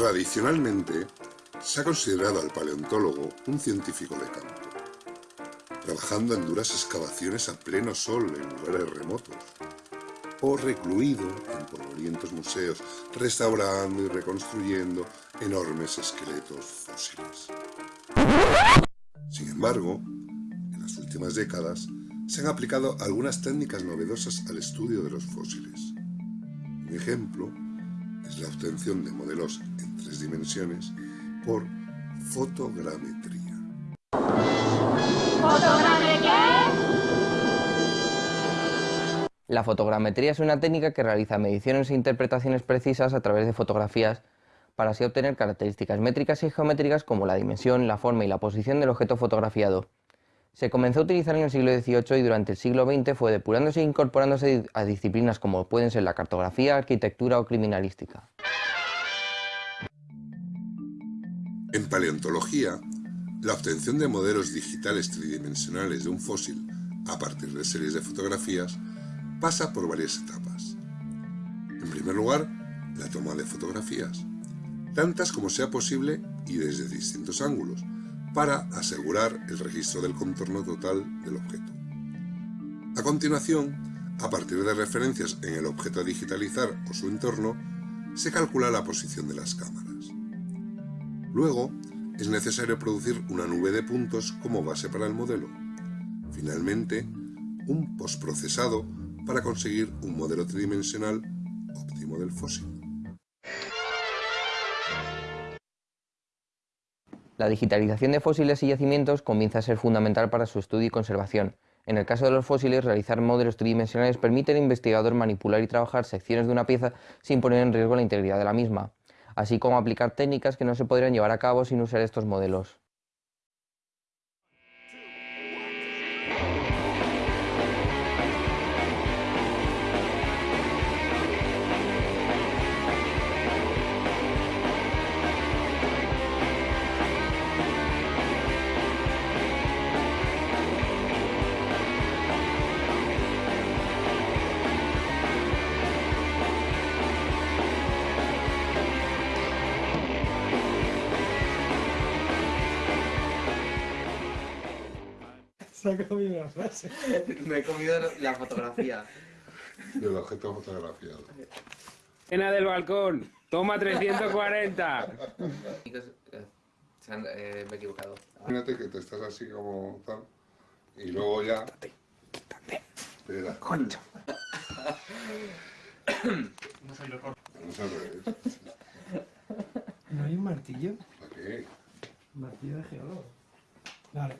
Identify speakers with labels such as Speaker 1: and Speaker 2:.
Speaker 1: Tradicionalmente, se ha considerado al paleontólogo un científico de campo, trabajando en duras excavaciones a pleno sol en lugares remotos, o recluido en polvorientos museos, restaurando y reconstruyendo enormes esqueletos fósiles. Sin embargo, en las últimas décadas se han aplicado algunas técnicas novedosas al estudio de los fósiles. Un ejemplo la obtención de modelos en tres dimensiones por fotogrametría.
Speaker 2: La fotogrametría es una técnica que realiza mediciones e interpretaciones precisas a través de fotografías para así obtener características métricas y geométricas como la dimensión, la forma y la posición del objeto fotografiado. Se comenzó a utilizar en el siglo XVIII y durante el siglo XX fue depurándose e incorporándose a disciplinas como pueden ser la cartografía, arquitectura o criminalística.
Speaker 1: En paleontología, la obtención de modelos digitales tridimensionales de un fósil a partir de series de fotografías pasa por varias etapas. En primer lugar, la toma de fotografías, tantas como sea posible y desde distintos ángulos, para asegurar el registro del contorno total del objeto. A continuación, a partir de referencias en el objeto a digitalizar o su entorno, se calcula la posición de las cámaras. Luego, es necesario producir una nube de puntos como base para el modelo. Finalmente, un postprocesado para conseguir un modelo tridimensional óptimo del fósil.
Speaker 2: La digitalización de fósiles y yacimientos comienza a ser fundamental para su estudio y conservación. En el caso de los fósiles, realizar modelos tridimensionales permite al investigador manipular y trabajar secciones de una pieza sin poner en riesgo la integridad de la misma, así como aplicar técnicas que no se podrían llevar a cabo sin usar estos modelos.
Speaker 3: Se ha comido una frase.
Speaker 2: Me he comido la fotografía.
Speaker 1: Del objeto fotografiado.
Speaker 4: Cena del balcón, toma 340.
Speaker 2: Chicos, eh, se han- eh, me he equivocado.
Speaker 1: Imagínate que te estás así como tal, y luego ya... Espera.
Speaker 3: No soy lo corto.
Speaker 1: No es al revés.
Speaker 3: ¿No hay un martillo?
Speaker 1: ¿Para qué?
Speaker 3: Martillo de geólogo. Vale.